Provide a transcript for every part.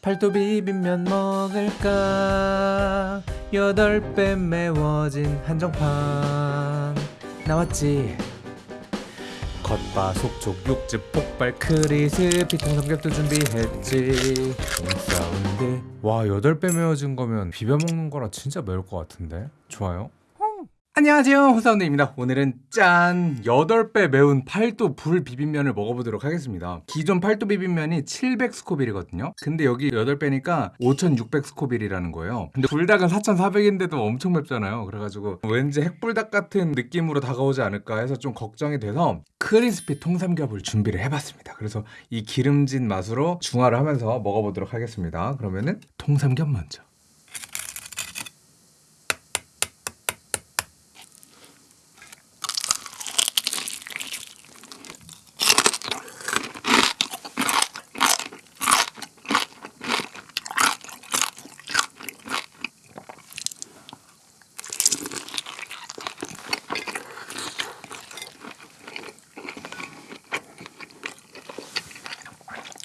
팔도 비빔면 먹을까? 여덟 배 매워진 한정판. 나왔지? 겉바 속촉 육즙 폭발 crispy 통삼겹도 준비했지. 사운드. 와 여덟 배 매워진 거면 비벼 먹는 거라 진짜 매울 것 같은데? 좋아요 안녕하세요. 호사운드입니다. 오늘은 짠 8배 매운 팔도 불 비빔면을 먹어보도록 하겠습니다. 기존 팔도 비빔면이 700스코빌이거든요. 근데 여기 8배니까 5600스코빌이라는 거예요. 근데 불닭은 4400인데도 엄청 맵잖아요. 그래가지고 왠지 핵불닭 같은 느낌으로 다가오지 않을까 해서 좀 걱정이 돼서 crispy 통삼겹을 준비를 해봤습니다. 그래서 이 기름진 맛으로 중화를 하면서 먹어보도록 하겠습니다. 그러면은 통삼겹 먼저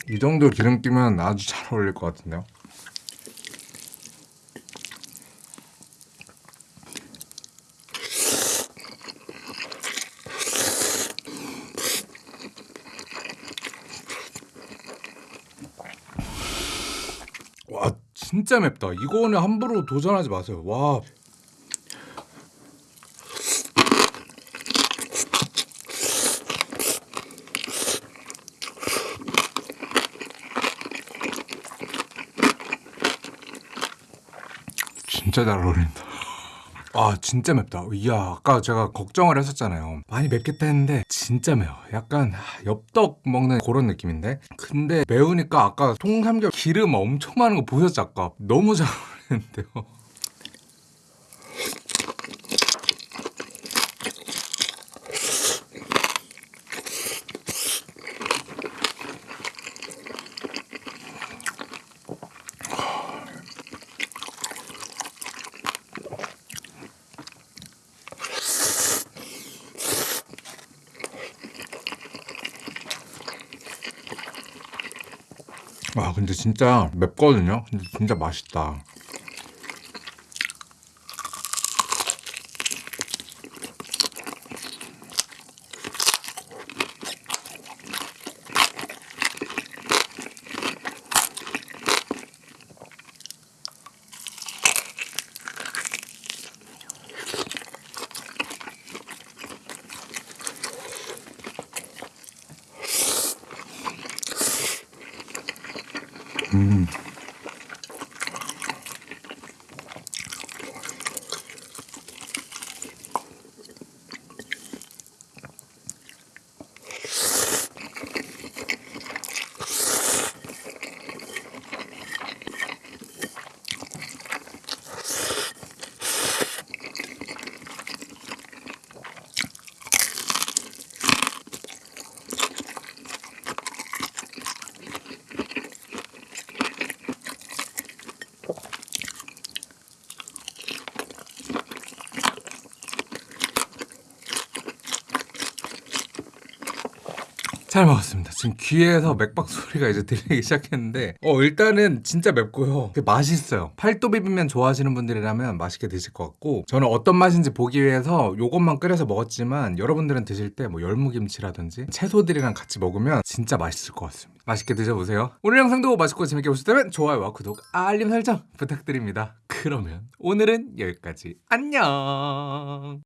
이 정도 기름기면 아주 잘 어울릴 것 같은데요. 와 진짜 맵다. 이거는 함부로 도전하지 마세요. 와 진짜 잘 어울린다. 아 진짜 맵다. 이야 아까 제가 걱정을 했었잖아요. 많이 맵겠다 했는데 진짜 매워. 약간 엽떡 먹는 그런 느낌인데. 근데 매우니까 아까 통삼겹 기름 엄청 많은 거 보셨죠 아까? 너무 잘 어울리는데요. 와 근데 진짜 맵거든요. 근데 진짜 맛있다. 음. 잘 먹었습니다. 지금 귀에서 맥박 소리가 이제 들리기 시작했는데 어 일단은 진짜 맵고요. 맛있어요. 팔도 비빔면 좋아하시는 분들이라면 맛있게 드실 것 같고 저는 어떤 맛인지 보기 위해서 요것만 끓여서 먹었지만 여러분들은 드실 때 뭐 열무김치라든지 채소들이랑 같이 먹으면 진짜 맛있을 것 같습니다. 맛있게 드셔보세요. 오늘 영상도 맛있고 재밌게 보셨다면 좋아요와 구독, 알림 설정 부탁드립니다. 그러면 오늘은 여기까지. 안녕!